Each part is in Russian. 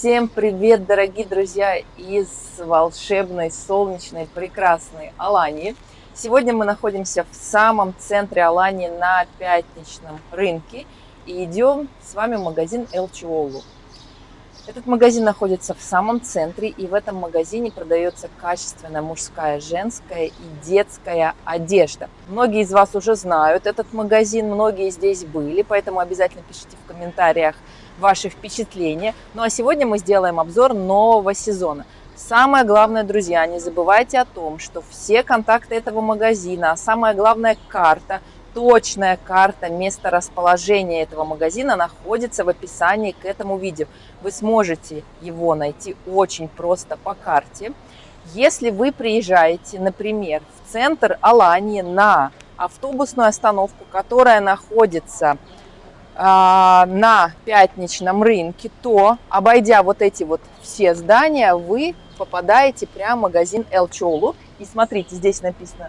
Всем привет, дорогие друзья, из волшебной, солнечной, прекрасной Алании. Сегодня мы находимся в самом центре Алании на пятничном рынке и идем с вами в магазин Элчиолу. Этот магазин находится в самом центре, и в этом магазине продается качественная мужская, женская и детская одежда. Многие из вас уже знают этот магазин, многие здесь были, поэтому обязательно пишите в комментариях ваши впечатления. Ну а сегодня мы сделаем обзор нового сезона. Самое главное, друзья, не забывайте о том, что все контакты этого магазина, а самое главное карта – точная карта места расположения этого магазина находится в описании к этому видео. Вы сможете его найти очень просто по карте. Если вы приезжаете, например, в центр Алании на автобусную остановку, которая находится на пятничном рынке, то, обойдя вот эти вот все здания, вы попадаете прямо в магазин Элчолу. И смотрите, здесь написано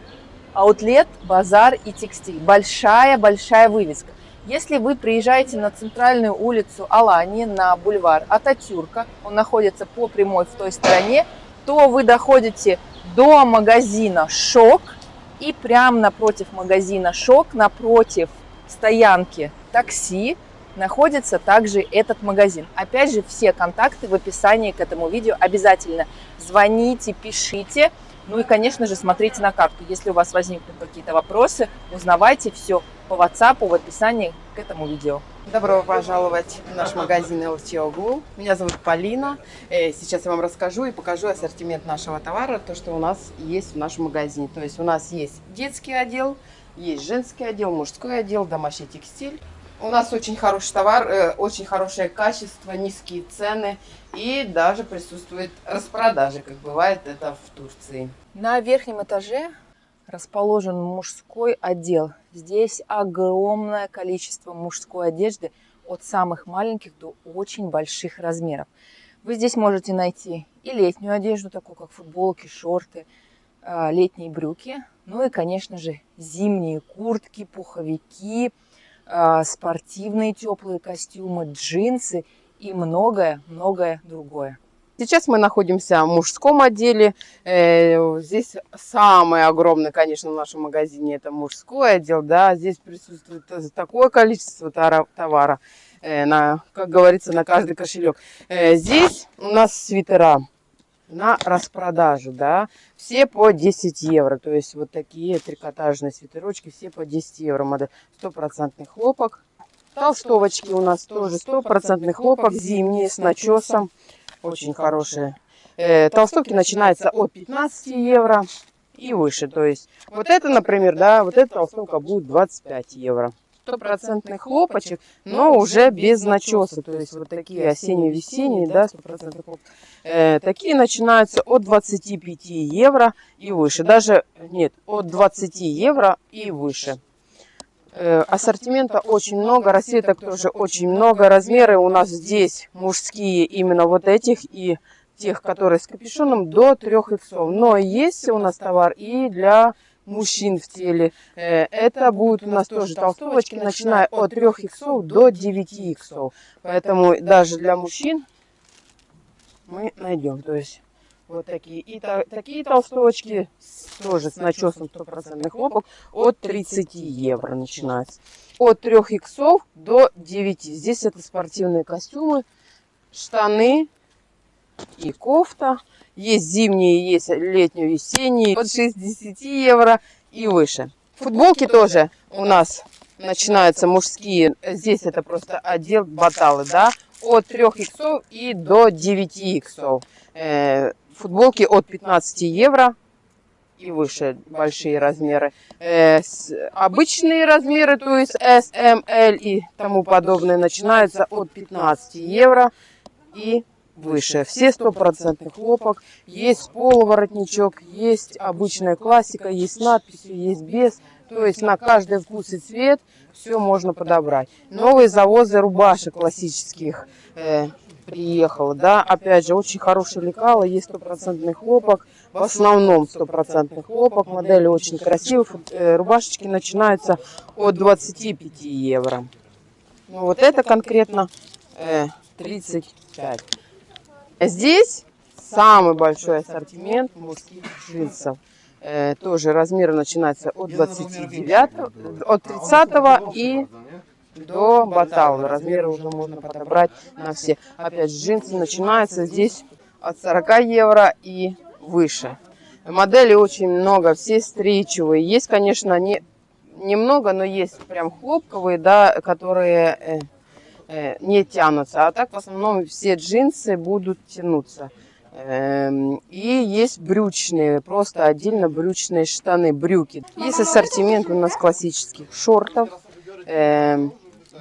Аутлет, базар и текстиль. Большая-большая вывеска. Если вы приезжаете на центральную улицу Алании, на бульвар Ататюрка, он находится по прямой в той стороне, то вы доходите до магазина «Шок», и прямо напротив магазина «Шок», напротив стоянки такси, находится также этот магазин. Опять же, все контакты в описании к этому видео. Обязательно звоните, пишите. Ну и, конечно же, смотрите на карту. Если у вас возникнут какие-то вопросы, узнавайте все по WhatsApp в описании к этому видео. Добро пожаловать в наш магазин LTOGU. Меня зовут Полина. Э, сейчас я вам расскажу и покажу ассортимент нашего товара, то, что у нас есть в нашем магазине. То есть у нас есть детский отдел, есть женский отдел, мужской отдел, домашний текстиль. У нас очень хороший товар, э, очень хорошее качество, низкие цены и даже присутствует распродажи, как бывает это в Турции. На верхнем этаже расположен мужской отдел. Здесь огромное количество мужской одежды от самых маленьких до очень больших размеров. Вы здесь можете найти и летнюю одежду, такую как футболки, шорты, а, летние брюки, ну и, конечно же, зимние куртки, пуховики, спортивные теплые костюмы, джинсы и многое-многое другое. Сейчас мы находимся в мужском отделе. Э, здесь самое огромное, конечно, в нашем магазине это мужской отдел. Да, здесь присутствует такое количество товара, э, на, как говорится, на каждый кошелек. Э, здесь у нас свитера на распродажу, да, все по 10 евро, то есть вот такие трикотажные свитерочки, все по 10 евро, модель, стопроцентный хлопок. Толстовочки у нас тоже стопроцентный хлопок, зимние, с начесом, очень хорошие. Э, толстовки начинаются от 15 евро и выше, то есть вот это, например, да, вот эта толстовка будет 25 евро стопроцентный хлопочек, но уже без начеса. То есть вот такие осенне-весенние, да, стопроцентный хлоп. Э, такие начинаются от 25 евро и выше. Даже, нет, от 20 евро и выше. Э, ассортимента очень много, расцветок тоже очень много. Размеры у нас здесь мужские именно вот этих и тех, которые с капюшоном, до 3 иксов. Но есть у нас товар и для мужчин в теле. Э, это будут у нас тоже толстовочки, начиная от 3 иксов до 9 иксов. Поэтому даже для мужчин мы найдем. То есть вот такие. И та, такие толстовочки тоже с начесом стопроцентных хлопок от 30 евро начинается. От 3 иксов до 9. Здесь это спортивные костюмы, штаны и кофта. Есть зимние, есть летние-весенние. От 60 евро и выше. Футболки тоже у нас начинаются мужские. Здесь это просто отдел баталы, да. От 3 иксов и до 9 иксов. Э, футболки от 15 евро и выше большие размеры. Э, обычные размеры, то есть S, M, L и тому подобное, начинаются от 15 евро и выше. Все стопроцентный хлопок. Есть полуворотничок, есть обычная классика, есть надписи, есть без. То есть на каждый вкус и цвет все можно подобрать. Новые завозы рубашек классических э, приехал, да. Опять же, очень хороший лекало, есть стопроцентный хлопок. В основном стопроцентный хлопок. Модели очень красивые. Э, рубашечки начинаются от 25 евро. Ну, вот это конкретно э, 35. Здесь самый большой ассортимент мужских джинсов. Э, тоже размеры начинаются от 29, от 30 и до батала. Размеры уже можно подобрать на все. Опять джинсы начинаются здесь от 40 евро и выше. Моделей очень много, все стричевые. Есть, конечно, не, немного, но есть прям хлопковые, да, которые э, э, не тянутся. А так в основном все джинсы будут тянуться. Эм, и есть брючные, просто отдельно брючные штаны, брюки. Есть ассортимент у нас классических шортов. Эм,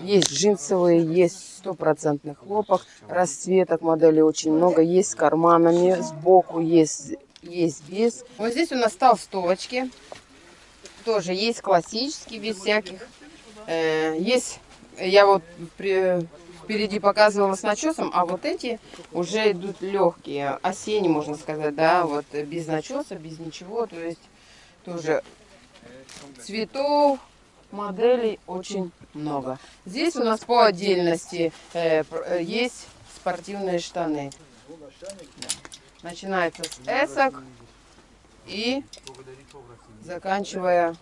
есть джинсовые, есть стопроцентный хлопок, расцветок моделей очень много. Есть с карманами, сбоку есть, есть без. Вот здесь у нас толстовочки. Тоже есть классические, без всяких. Э, есть, я вот при, впереди показывала с начесом, а вот эти уже идут легкие, осенние, можно сказать, да, вот без начеса, без ничего, то есть тоже цветов, моделей очень много. Здесь у нас по отдельности э, э есть спортивные штаны. Начинается с эсок и заканчивая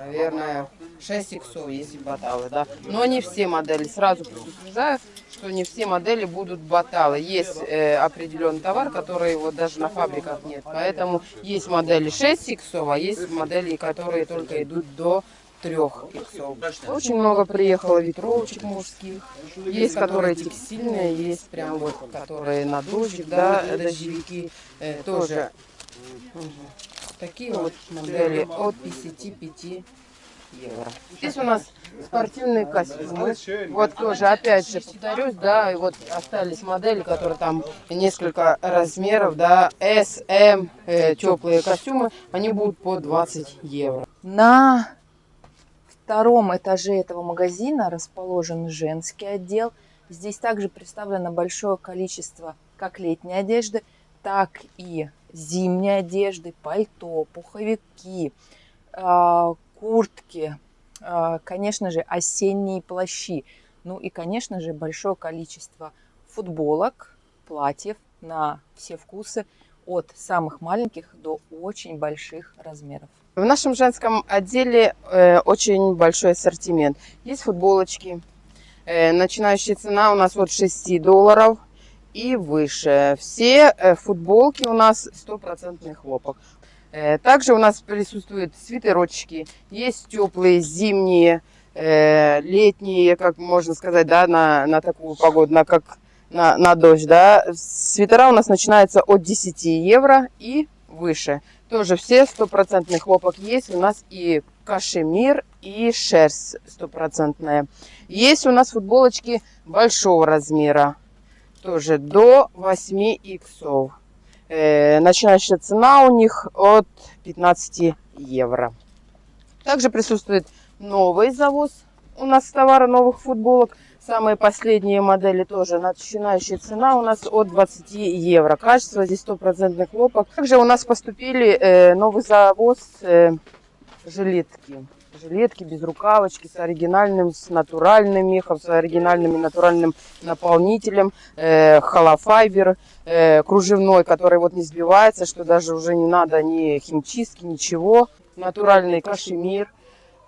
наверное, 6 иксов, если баталы, да. Но не все модели. Сразу предупреждаю, что не все модели будут баталы. Есть э, определенный товар, который вот даже на фабриках нет. Поэтому есть модели 6 иксов, а есть модели, которые только идут до трех иксов. Очень много приехало ветровочек мужских. Есть, которые текстильные, есть прям вот, которые на дождик, да, дождевики. Э, тоже. Такие вот модели от 55 евро. Здесь у нас спортивные костюмы. Вот тоже, опять же, повторюсь, да, и вот остались модели, которые там несколько размеров, да, S, M, э, теплые костюмы, они будут по 20 евро. На втором этаже этого магазина расположен женский отдел. Здесь также представлено большое количество как летней одежды, так и зимней одежды, пальто, пуховики, а, куртки, а, конечно же, осенние плащи. Ну и, конечно же, большое количество футболок, платьев на все вкусы от самых маленьких до очень больших размеров. В нашем женском отделе э, очень большой ассортимент. Есть футболочки. Э, начинающая цена у нас от 6 долларов и выше. Все э, футболки у нас стопроцентный хлопок. Э, также у нас присутствуют свитерочки. Есть теплые, зимние, э, летние, как можно сказать, да, на, на такую погоду, на, как на, на дождь. Да. Свитера у нас начинаются от 10 евро и выше. Тоже все стопроцентный хлопок есть. У нас и кашемир, и шерсть стопроцентная. Есть у нас футболочки большого размера тоже до 8 иксов. Э, начинающая цена у них от 15 евро. Также присутствует новый завоз у нас товара новых футболок. Самые последние модели тоже начинающая цена у нас от 20 евро. Качество здесь стопроцентный хлопок. Также у нас поступили э, новый завоз э, жилетки жилетки без рукавочки, с оригинальным, с натуральным мехом, с оригинальным натуральным наполнителем, э, э, кружевной, который вот не сбивается, что даже уже не надо ни химчистки, ничего. Натуральный кашемир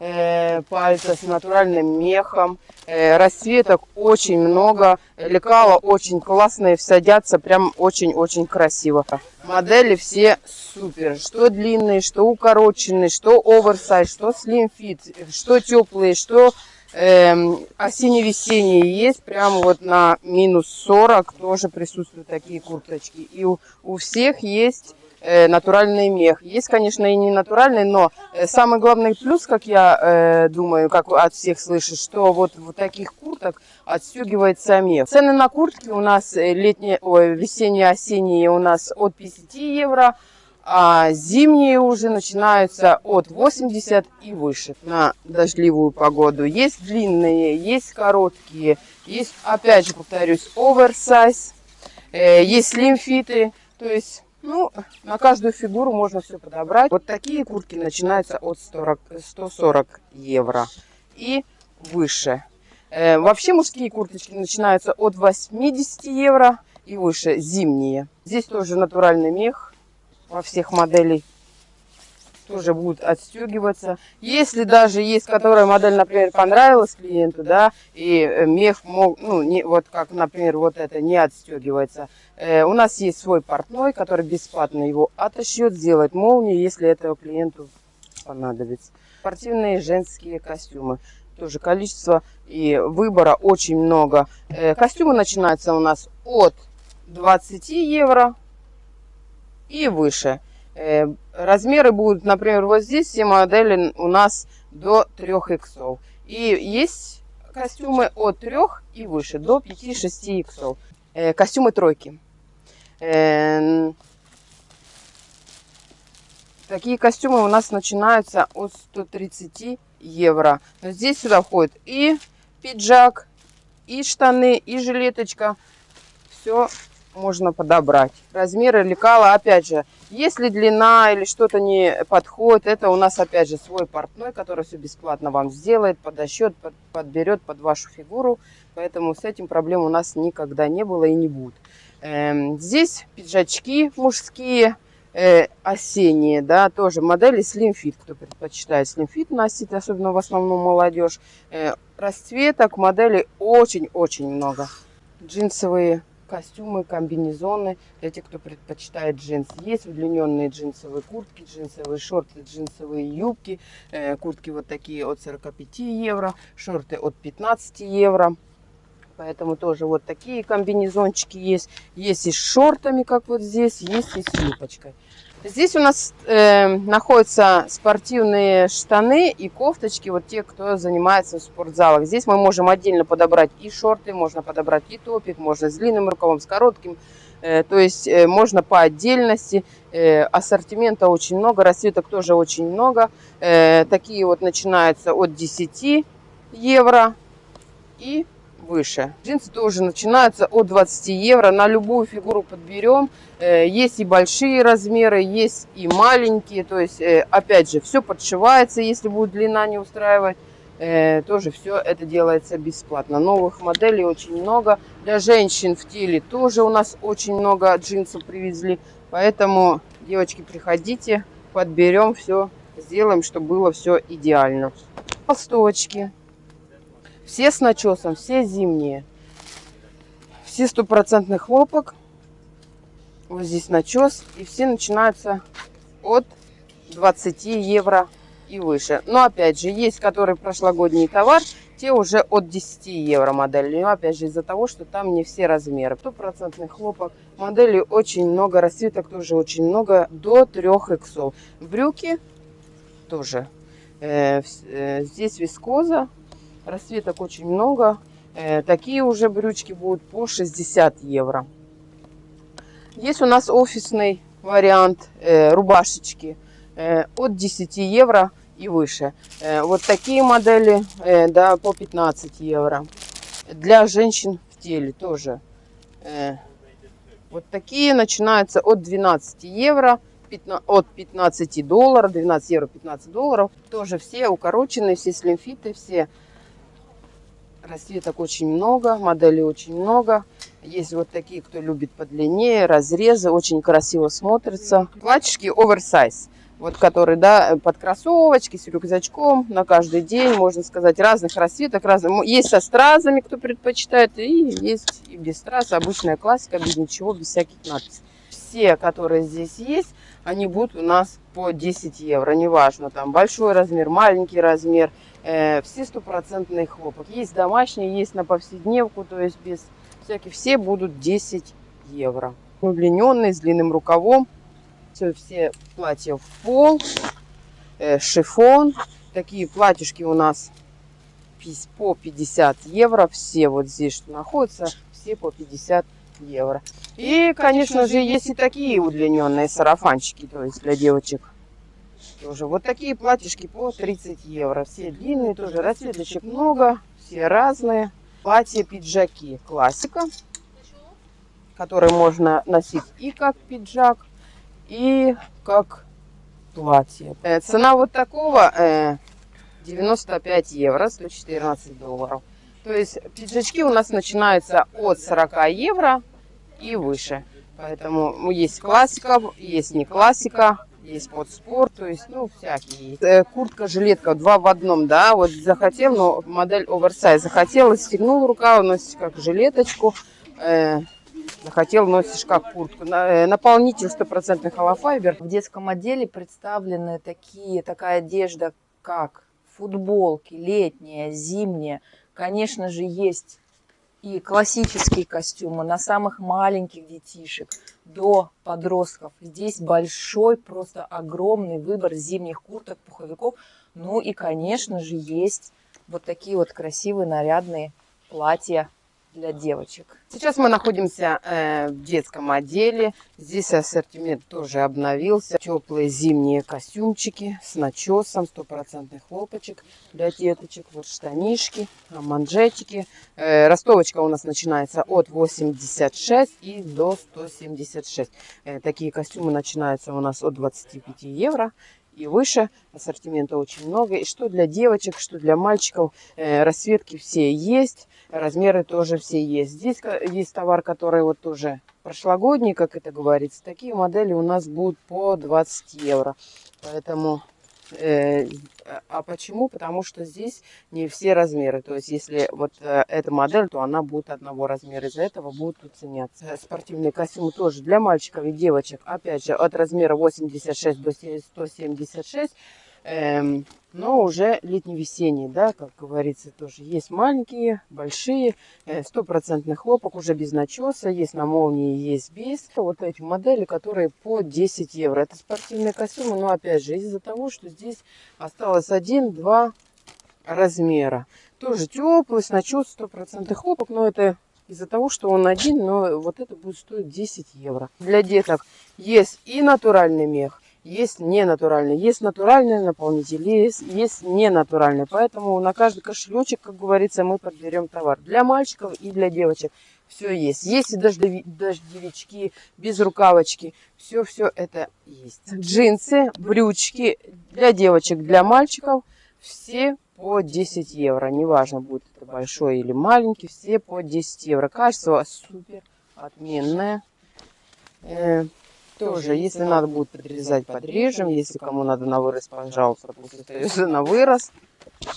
э, пальца с натуральным мехом. Э, расцветок очень много. Лекала очень классные, садятся прям очень-очень красиво. Модели все супер. Что длинные, что укороченные, что оверсайз, что слимфит, что теплые, что э, осенне-весенние. Есть прям вот на минус 40 тоже присутствуют такие курточки. И у, у всех есть натуральный мех. Есть, конечно, и не натуральный, но э, самый главный плюс, как я э, думаю, как от всех слышишь, что вот в таких курток отстегивается мех. Цены на куртки у нас летние, ой, весенние, осенние у нас от 50 евро, а зимние уже начинаются от 80 и выше на дождливую погоду. Есть длинные, есть короткие, есть, опять же повторюсь, оверсайз, есть слимфиты, то есть ну, на каждую фигуру можно все подобрать. Вот такие куртки начинаются от 40, 140 евро и выше. Э, вообще мужские курточки начинаются от 80 евро и выше зимние. Здесь тоже натуральный мех во всех моделей тоже будут отстегиваться. Если даже есть, которая модель, например, понравилась клиенту, да, и э, мех мог, ну, не, вот как, например, вот это не отстегивается, э, у нас есть свой портной, который бесплатно его отошьет, сделает молнию, если этого клиенту понадобится. Спортивные женские костюмы. Тоже количество и выбора очень много. Э, костюмы начинаются у нас от 20 евро и выше. Э, размеры будут, например, вот здесь все модели у нас до 3 иксов. И есть костюмы от 3 и выше, до 5-6 иксов. Э, костюмы тройки. Э, такие костюмы у нас начинаются от 130 евро. Но здесь сюда входит и пиджак, и штаны, и жилеточка. Все можно подобрать. Размеры лекала, опять же, если длина или что-то не подходит, это у нас опять же свой портной, который все бесплатно вам сделает, подосчет, под, подберет под вашу фигуру. Поэтому с этим проблем у нас никогда не было и не будет. Эм, здесь пиджачки мужские, э, осенние, да, тоже модели Slim Fit, кто предпочитает Slim Fit носить, особенно в основном молодежь. Э, расцветок моделей очень-очень много. Джинсовые костюмы, комбинезоны для тех, кто предпочитает джинсы. Есть удлиненные джинсовые куртки, джинсовые шорты, джинсовые юбки. Э, куртки вот такие от 45 евро, шорты от 15 евро. Поэтому тоже вот такие комбинезончики есть. Есть и с шортами, как вот здесь, есть и с юбочкой. Здесь у нас э, находятся спортивные штаны и кофточки, вот те, кто занимается в спортзалах. Здесь мы можем отдельно подобрать и шорты, можно подобрать и топик, можно с длинным рукавом, с коротким. Э, то есть э, можно по отдельности. Э, ассортимента очень много, расцветок тоже очень много. Э, такие вот начинаются от 10 евро и выше. Джинсы тоже начинаются от 20 евро. На любую фигуру подберем. Э, есть и большие размеры, есть и маленькие. То есть, э, опять же, все подшивается, если будет длина не устраивать. Э, тоже все это делается бесплатно. Новых моделей очень много. Для женщин в теле тоже у нас очень много джинсов привезли. Поэтому, девочки, приходите, подберем все, сделаем, чтобы было все идеально. Толстовочки все с начесом, все зимние. Все стопроцентный хлопок. Вот здесь начес. И все начинаются от 20 евро и выше. Но опять же, есть который прошлогодний товар, те уже от 10 евро модели. Но опять же, из-за того, что там не все размеры. Стопроцентный хлопок. Моделей очень много, расцветок тоже очень много, до 3 иксов. Брюки тоже. Э, э, здесь вискоза Расцветок очень много. Э, такие уже брючки будут по 60 евро. Есть у нас офисный вариант э, рубашечки э, от 10 евро и выше. Вот такие модели да, по 15 евро. Для женщин в теле тоже. Вот такие начинаются от 12 евро от 15 долларов, 12 евро, 15 долларов. Тоже все укороченные, все слимфиты, все Расцветок очень много, моделей очень много. Есть вот такие, кто любит подлиннее, разрезы, очень красиво смотрятся. Платьишки оверсайз, вот которые, да, под кроссовочки, с рюкзачком, на каждый день, можно сказать, разных расцветок. Разных. Есть со стразами, кто предпочитает, и есть и без страз, обычная классика, без ничего, без всяких надписей. Все, которые здесь есть, они будут у нас по 10 евро, неважно, там большой размер, маленький размер, все стопроцентный хлопок. Есть домашние, есть на повседневку, то есть без всяких. Все будут 10 евро. Удлиненный, с длинным рукавом. Все, все платья в пол, э, шифон. Такие платьишки у нас по 50 евро. Все вот здесь, что находятся, все по 50 евро. И, конечно же, есть и такие удлиненные сарафанчики, то есть для девочек тоже. Вот такие платьишки по 30 евро. Все длинные тоже. Расцветочек много. Все разные. Платья, пиджаки. Классика. Которые можно носить и как пиджак, и как платье. Э, цена вот такого э, 95 евро, 114 долларов. То есть пиджачки у нас начинаются от 40 евро и выше. Поэтому есть классика, есть не классика, есть под спорт, то есть, ну, всякие. Э, Куртка, жилетка, два в одном, да, вот захотел, но модель оверсайз захотел, стегнул рукав, носишь как жилеточку, э, захотел, носишь как куртку. Э, Наполнитель стопроцентный холофайбер. В детском отделе представлены такие, такая одежда, как футболки, летняя, зимняя. Конечно же, есть и классические костюмы на самых маленьких детишек до подростков. Здесь большой, просто огромный выбор зимних курток, пуховиков. Ну и, конечно же, есть вот такие вот красивые нарядные платья для девочек. Сейчас мы находимся э, в детском отделе. Здесь ассортимент тоже обновился. Теплые зимние костюмчики с начесом, стопроцентный хлопочек для деточек. Вот штанишки, а, манжетики. Э, ростовочка у нас начинается от 86 и до 176. Э, такие костюмы начинаются у нас от 25 евро и выше. Ассортимента очень много. И что для девочек, что для мальчиков. Э, расцветки все есть. Размеры тоже все есть. Здесь есть товар, который вот тоже прошлогодний, как это говорится. Такие модели у нас будут по 20 евро. Поэтому... э, а почему? Потому что здесь не все размеры. То есть, если вот э, эта модель, то она будет одного размера. Из-за этого будут уценяться. Э, Спортивные костюмы тоже для мальчиков и девочек. Опять же, от размера 86 до 176. Эм, но уже летне-весенние, да, как говорится, тоже есть маленькие, большие, э, стопроцентный хлопок, уже без начеса, есть на молнии, есть без. Вот эти модели, которые по 10 евро. Это спортивные костюмы, но опять же, из-за того, что здесь осталось один-два размера. Тоже теплый, с начес, стопроцентный хлопок, но это из-за того, что он один, но вот это будет стоить 10 евро. Для деток есть и натуральный мех, есть не натуральный. Есть натуральный наполнитель, есть, есть не натуральный. Поэтому на каждый кошелечек, как говорится, мы подберем товар. Для мальчиков и для девочек все есть. Есть и дождеви- дождевички, без рукавочки. Все-все это есть. Джинсы, брючки для девочек, для мальчиков. Все по 10 евро. Неважно, будет это большой или маленький. Все по 10 евро. Качество супер отменное. Тоже, если надо будет подрезать, подрежем. Если кому надо на вырос, пожалуйста, пусть остается на вырос.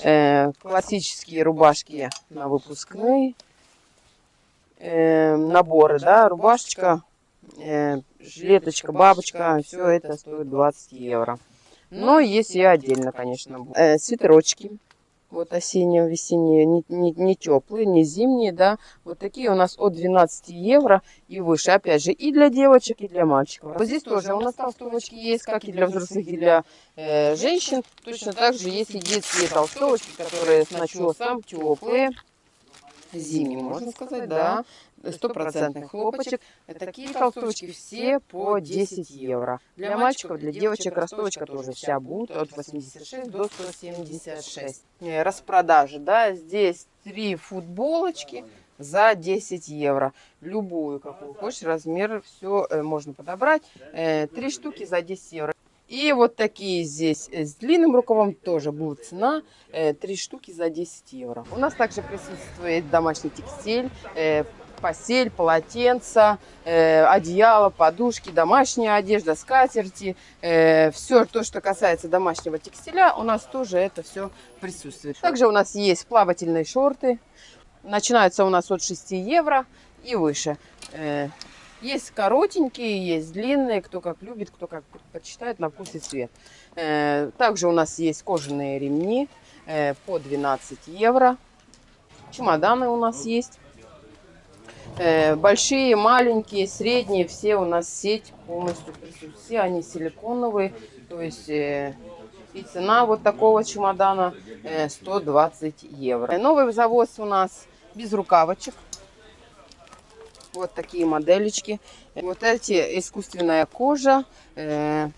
Э, классические рубашки на выпускные. Э, наборы, да, рубашечка, э, жилеточка, бабочка, все это стоит 20 евро. Но есть и отдельно, конечно. Э, свитерочки, вот осенние, весенние, не, не, не теплые, не зимние, да. Вот такие у нас от 12 евро и выше. Опять же, и для девочек, и для мальчиков. Вот здесь тоже у нас толстовочки есть, как и для взрослых, и для э, женщин. Точно так же есть и детские толстовочки, которые с начесом теплые. Зимние, можно сказать, да. Стопроцентный хлопочек. Такие толстовочки все по 10 евро. Для мальчиков, для девочек ростовочка тоже вся будет от 86 до 176. Э, Распродажи, да, здесь три футболочки за 10 евро. Любую, какую хочешь, размер, все можно подобрать. Э, Три штуки за 10 евро. И вот такие здесь э, с длинным рукавом тоже будет цена. э, Три штуки за 10 евро. У нас также присутствует домашний текстиль, э, постель, полотенца, э, одеяло, подушки, домашняя одежда, скатерти. все то, что касается домашнего текстиля, у нас тоже это все присутствует. Также у нас есть плавательные шорты. Начинаются у нас от 6 евро и выше. Есть коротенькие, есть длинные, кто как любит, кто как предпочитает на вкус и цвет. Э, Также у нас есть кожаные ремни э, по 12 евро. Чемоданы у нас есть. Э, Большие, маленькие, средние, все у нас сеть полностью присутствует. Все они силиконовые, то есть и цена вот такого чемодана э, 120 евро. Новый завоз у нас без рукавочек. Вот такие моделечки. Вот эти искусственная кожа. э,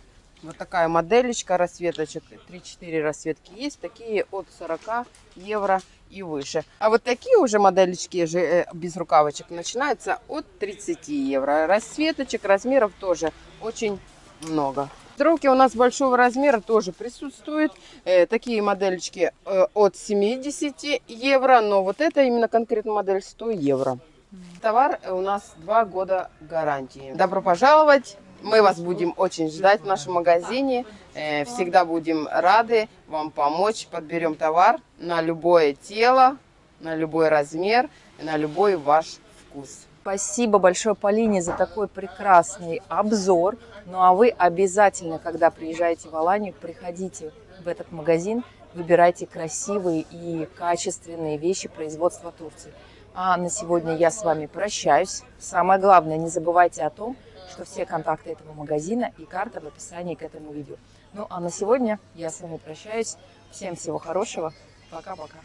вот такая моделечка расцветочек. 3-4 расцветки есть. Такие от 40 евро и выше. А вот такие уже моделечки же э, без рукавочек начинаются от 30 евро. Расцветочек, размеров тоже очень много. Строки у нас большого размера тоже присутствуют. Э, такие моделечки э, от 70 евро. Но вот это именно конкретно модель 100 евро. Товар у нас два года гарантии. Добро пожаловать! Мы вас будем очень ждать в нашем магазине. Э, Всегда будем рады вам помочь. Подберем товар на любое тело, на любой размер, на любой ваш вкус. Спасибо большое Полине за такой прекрасный обзор. Ну а вы обязательно, когда приезжаете в Аланию, приходите в этот магазин, выбирайте красивые и качественные вещи производства Турции. А на сегодня я с вами прощаюсь. Самое главное, не забывайте о том, что все контакты этого магазина и карта в описании к этому видео. Ну а на сегодня я с вами прощаюсь. Всем всего хорошего. Пока-пока.